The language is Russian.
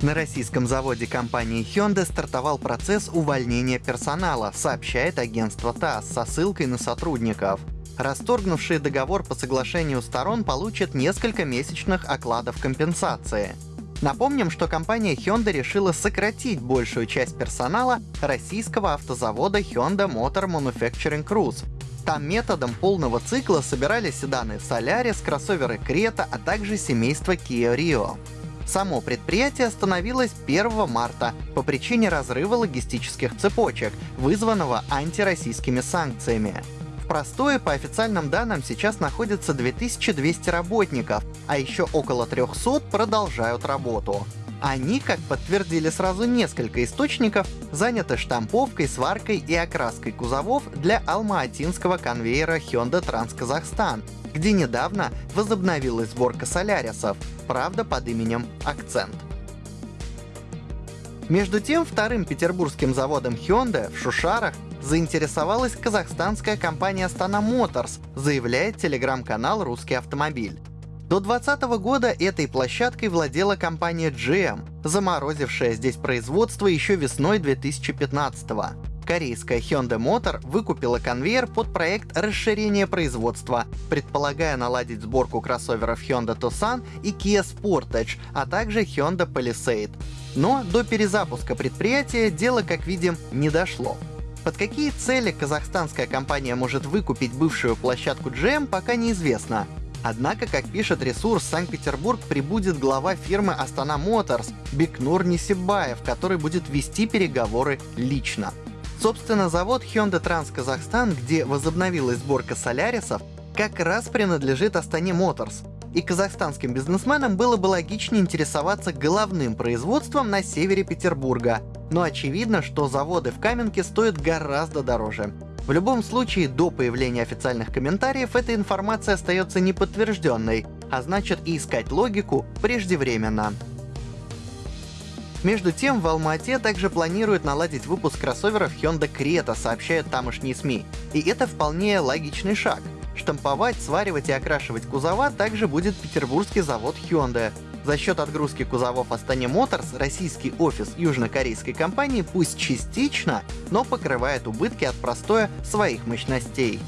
На российском заводе компании Hyundai стартовал процесс увольнения персонала, сообщает агентство ТАСС со ссылкой на сотрудников. Расторгнувшие договор по соглашению сторон получат несколько месячных окладов компенсации. Напомним, что компания Hyundai решила сократить большую часть персонала российского автозавода Hyundai Motor Manufacturing Cruise. Там методом полного цикла собирали седаны Solaris, кроссоверы Creta, а также семейство Kia Rio. Само предприятие остановилось 1 марта по причине разрыва логистических цепочек, вызванного антироссийскими санкциями. В простое, по официальным данным, сейчас находится 2200 работников, а еще около 300 продолжают работу. Они, как подтвердили сразу несколько источников, заняты штамповкой, сваркой и окраской кузовов для алмаатинского конвейера Hyundai Trans Kazakhstan, где недавно возобновилась сборка солярисов, правда под именем «Акцент». Между тем, вторым петербургским заводом Hyundai в Шушарах заинтересовалась казахстанская компания Astana Motors, заявляет телеграм-канал «Русский автомобиль». До 2020 года этой площадкой владела компания GM, заморозившая здесь производство еще весной 2015 года корейская Hyundai Motor выкупила конвейер под проект расширения производства, предполагая наладить сборку кроссоверов Hyundai Tucson и Kia Sportage, а также Hyundai Palisade. Но до перезапуска предприятия дело, как видим, не дошло. Под какие цели казахстанская компания может выкупить бывшую площадку GM, пока неизвестно. Однако, как пишет ресурс, Санкт-Петербург прибудет глава фирмы Astana Motors Бекнур Несибаев, который будет вести переговоры лично. Собственно, завод Hyundai Trans Kazakhstan, где возобновилась сборка солярисов, как раз принадлежит Астане Motors. И казахстанским бизнесменам было бы логичнее интересоваться головным производством на севере Петербурга. Но очевидно, что заводы в Каменке стоят гораздо дороже. В любом случае, до появления официальных комментариев эта информация остается неподтвержденной, а значит и искать логику преждевременно. Между тем, в Алма-Ате также планируют наладить выпуск кроссоверов Hyundai Creta, сообщают тамошние СМИ. И это вполне логичный шаг. Штамповать, сваривать и окрашивать кузова также будет петербургский завод Hyundai. За счет отгрузки кузовов Астане Motors российский офис южнокорейской компании пусть частично, но покрывает убытки от простоя своих мощностей.